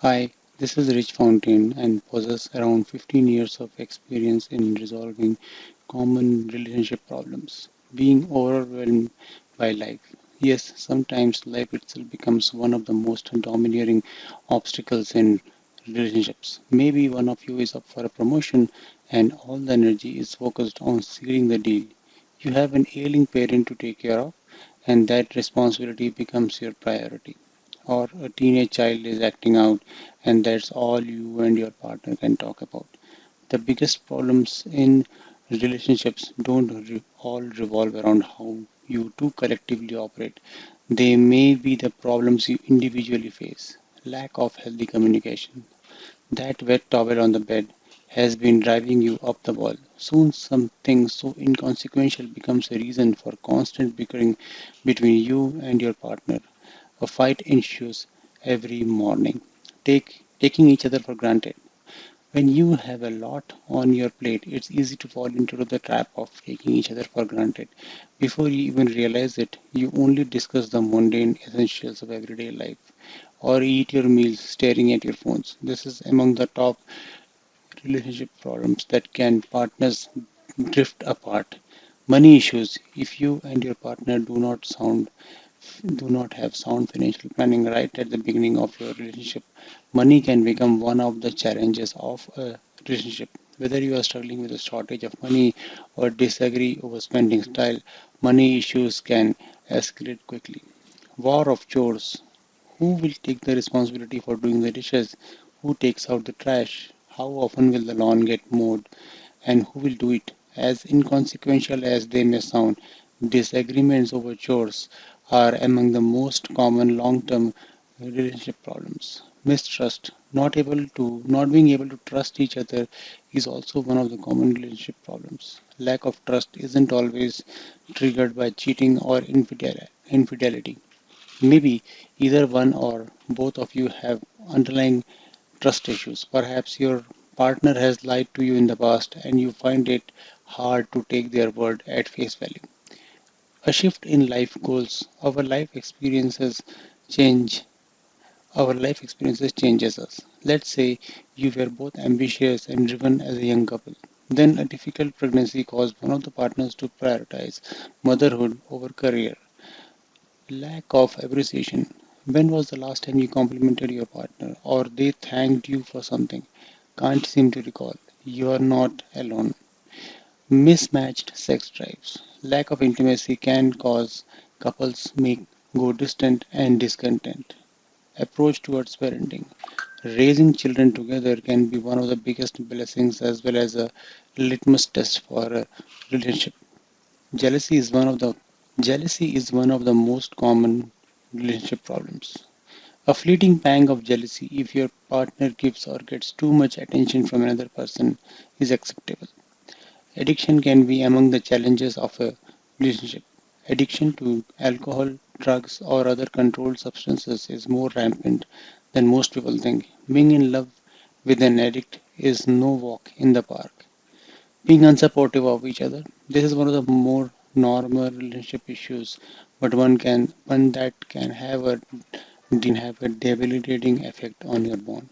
Hi, this is Rich Fountain and possess around 15 years of experience in resolving common relationship problems. Being overwhelmed by life. Yes, sometimes life itself becomes one of the most domineering obstacles in relationships. Maybe one of you is up for a promotion and all the energy is focused on sealing the deal. You have an ailing parent to take care of, and that responsibility becomes your priority or a teenage child is acting out and that's all you and your partner can talk about. The biggest problems in relationships don't re- all revolve around how you two collectively operate. They may be the problems you individually face. Lack of healthy communication. That wet towel on the bed has been driving you up the wall. Soon something so inconsequential becomes a reason for constant bickering between you and your partner. A fight ensues every morning. Take, taking each other for granted. When you have a lot on your plate, it's easy to fall into the trap of taking each other for granted. Before you even realize it, you only discuss the mundane essentials of everyday life or eat your meals staring at your phones. This is among the top relationship problems that can partners drift apart. Money issues. If you and your partner do not sound do not have sound financial planning right at the beginning of your relationship, money can become one of the challenges of a relationship. Whether you are struggling with a shortage of money or disagree over spending style, money issues can escalate quickly. War of chores. Who will take the responsibility for doing the dishes? Who takes out the trash? How often will the lawn get mowed? And who will do it? As inconsequential as they may sound, disagreements over chores are among the most common long-term relationship problems. Mistrust, not able to not being able to trust each other is also one of the common relationship problems. Lack of trust isn't always triggered by cheating or infidelity. Maybe either one or both of you have underlying trust issues. Perhaps your partner has lied to you in the past and you find it hard to take their word at face value. A shift in life goals. Our life experiences change. Our life experiences changes us. Let's say you were both ambitious and driven as a young couple. Then a difficult pregnancy caused one of the partners to prioritize motherhood over career. Lack of appreciation. When was the last time you complimented your partner or they thanked you for something? Can't seem to recall. You are not alone. Mismatched sex drives. Lack of intimacy can cause couples make go distant and discontent. Approach towards parenting. Raising children together can be one of the biggest blessings as well as a litmus test for a relationship. Jealousy is one of the jealousy is one of the most common relationship problems. A fleeting pang of jealousy if your partner gives or gets too much attention from another person is acceptable. Addiction can be among the challenges of a relationship. Addiction to alcohol, drugs, or other controlled substances is more rampant than most people think. Being in love with an addict is no walk in the park. Being unsupportive of each other. This is one of the more normal relationship issues, but one can one that can have a have a debilitating effect on your bond.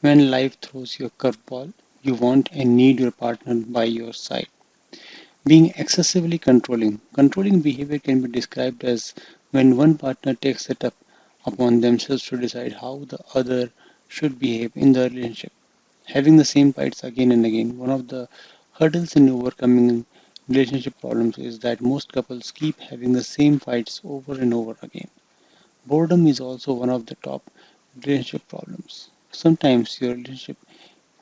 When life throws you a curveball, you want and need your partner by your side. Being excessively controlling. Controlling behavior can be described as when one partner takes it up upon themselves to decide how the other should behave in the relationship. Having the same fights again and again. One of the hurdles in overcoming relationship problems is that most couples keep having the same fights over and over again. Boredom is also one of the top relationship problems. Sometimes your relationship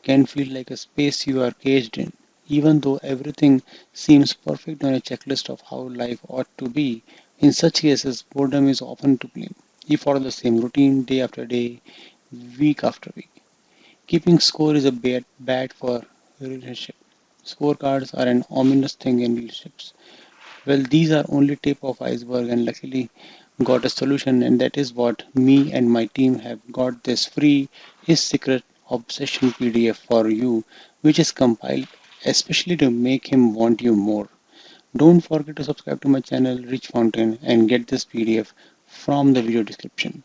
can feel like a space you are caged in. Even though everything seems perfect on a checklist of how life ought to be, in such cases, boredom is often to blame. You follow the same routine day after day, week after week. Keeping score is a bad, bad for relationship. Scorecards are an ominous thing in relationships. Well, these are only tip of iceberg and luckily got a solution and that is what me and my team have got this free his secret obsession PDF for you which is compiled especially to make him want you more. Don't forget to subscribe to my channel Rich Fountain and get this PDF from the video description.